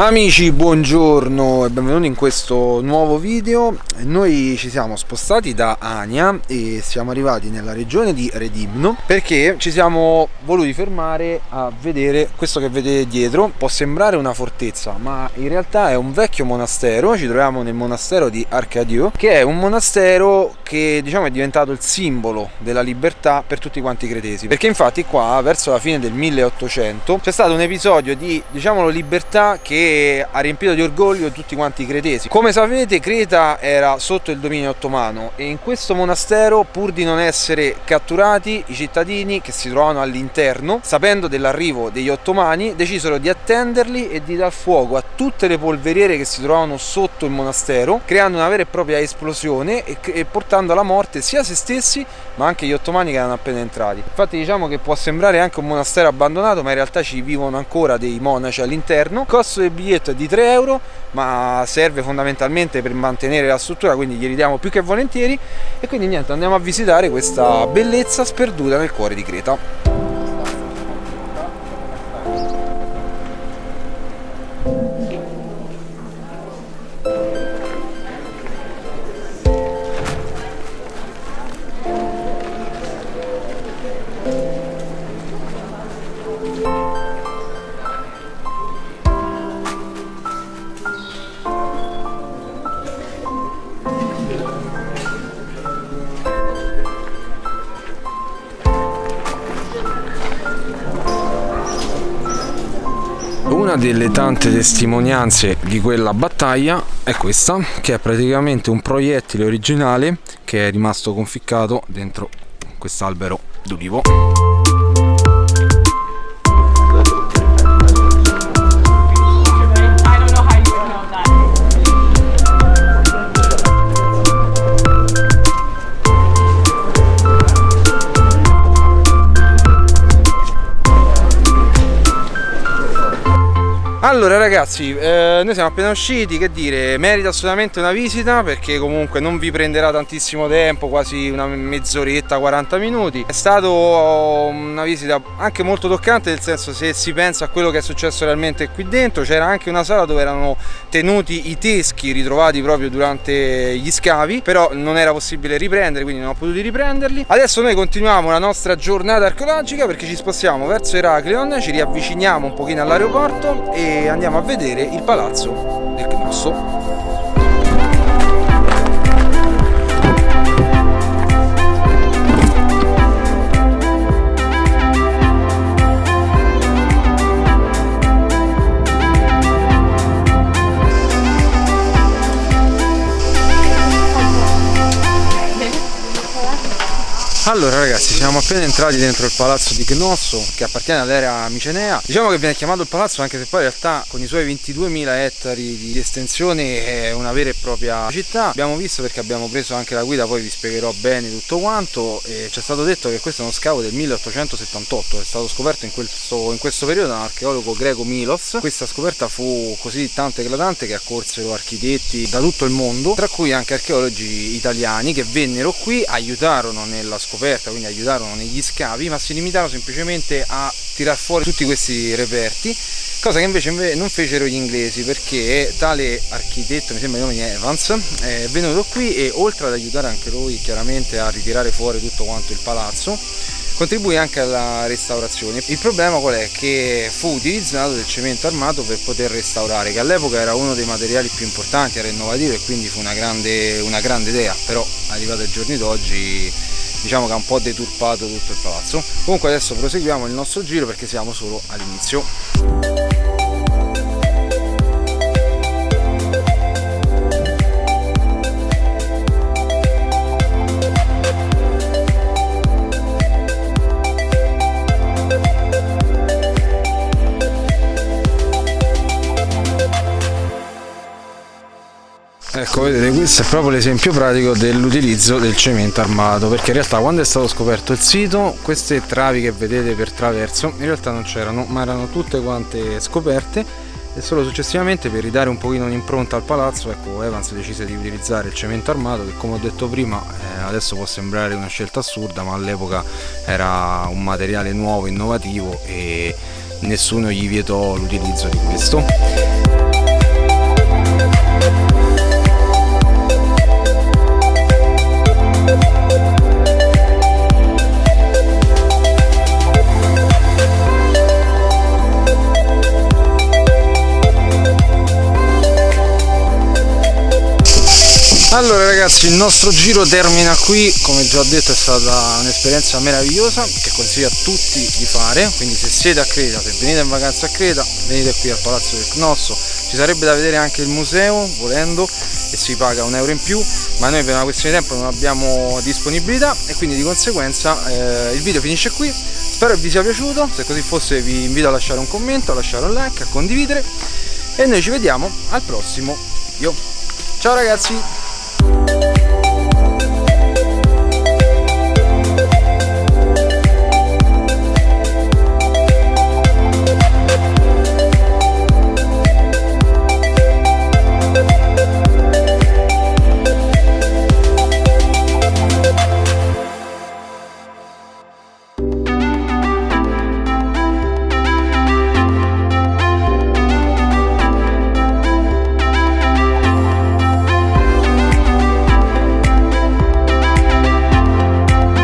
Amici buongiorno e benvenuti in questo nuovo video. Noi ci siamo spostati da Ania e siamo arrivati nella regione di Redimno Perché ci siamo voluti fermare a vedere questo che vedete dietro. Può sembrare una fortezza ma in realtà è un vecchio monastero. Ci troviamo nel monastero di Arcadio Che è un monastero che diciamo è diventato il simbolo della libertà per tutti quanti i cretesi. Perché infatti qua verso la fine del 1800 c'è stato un episodio di diciamolo libertà che ha riempito di orgoglio tutti quanti i cretesi. Come sapete Creta era sotto il dominio ottomano e in questo monastero pur di non essere catturati i cittadini che si trovavano all'interno sapendo dell'arrivo degli ottomani decisero di attenderli e di dar fuoco a tutte le polveriere che si trovavano sotto il monastero creando una vera e propria esplosione e, e portando alla morte sia se stessi ma anche gli ottomani che erano appena entrati. Infatti diciamo che può sembrare anche un monastero abbandonato ma in realtà ci vivono ancora dei monaci all'interno. Costo del biglietto è di 3 euro ma serve fondamentalmente per mantenere la struttura quindi glieli diamo più che volentieri. E quindi niente andiamo a visitare questa bellezza sperduta nel cuore di Creta delle tante testimonianze di quella battaglia è questa, che è praticamente un proiettile originale che è rimasto conficcato dentro quest'albero d'ulivo. Allora ragazzi, eh, noi siamo appena usciti, che dire, merita assolutamente una visita perché comunque non vi prenderà tantissimo tempo, quasi una mezz'oretta, 40 minuti. È stata una visita anche molto toccante, nel senso se si pensa a quello che è successo realmente qui dentro, c'era anche una sala dove erano tenuti i teschi ritrovati proprio durante gli scavi, però non era possibile riprendere, quindi non ho potuto riprenderli. Adesso noi continuiamo la nostra giornata archeologica perché ci spostiamo verso Eracleon, ci riavviciniamo un pochino all'aeroporto e andiamo a vedere il palazzo del Cnosso Allora ragazzi siamo appena entrati dentro il palazzo di Cnosso che appartiene all'area micenea. Diciamo che viene chiamato il palazzo anche se poi in realtà con i suoi 22.000 ettari di estensione è una vera e propria città. Abbiamo visto perché abbiamo preso anche la guida poi vi spiegherò bene tutto quanto. E ci è stato detto che questo è uno scavo del 1878 È stato scoperto in questo, in questo periodo da un archeologo greco Milos. Questa scoperta fu così tanto eclatante che accorsero architetti da tutto il mondo Tra cui anche archeologi italiani che vennero qui, aiutarono nella scoperta scoperta, quindi aiutarono negli scavi, ma si limitarono semplicemente a tirar fuori tutti questi reperti, cosa che invece non fecero gli inglesi perché tale architetto, mi sembra il nome Evans, è venuto qui e oltre ad aiutare anche lui chiaramente a ritirare fuori tutto quanto il palazzo, contribuì anche alla restaurazione. Il problema qual è? Che fu utilizzato del cemento armato per poter restaurare, che all'epoca era uno dei materiali più importanti, era innovativo e quindi fu una grande, una grande idea, però arrivato ai giorni d'oggi diciamo che ha un po' deturpato tutto il palazzo. Comunque adesso proseguiamo il nostro giro perché siamo solo all'inizio Ecco, vedete, questo è proprio l'esempio pratico dell'utilizzo del cemento armato, perché in realtà quando è stato scoperto il sito, queste travi che vedete per traverso, in realtà non c'erano, ma erano tutte quante scoperte e solo successivamente per ridare un pochino un'impronta al palazzo, ecco, Evans decise di utilizzare il cemento armato, che come ho detto prima, eh, adesso può sembrare una scelta assurda, ma all'epoca era un materiale nuovo, innovativo e nessuno gli vietò l'utilizzo di questo. Allora ragazzi il nostro giro termina qui, come già detto è stata un'esperienza meravigliosa che consiglio a tutti di fare, quindi se siete a Creta, se venite in vacanza a Creta, venite qui al Palazzo del Cnosso, ci sarebbe da vedere anche il museo volendo e si paga un euro in più, ma noi per una questione di tempo non abbiamo disponibilità. E quindi di conseguenza eh, il video finisce qui, spero vi sia piaciuto, se così fosse vi invito a lasciare un commento, a lasciare un like, a condividere. E noi ci vediamo al prossimo. Video. Ciao ragazzi! you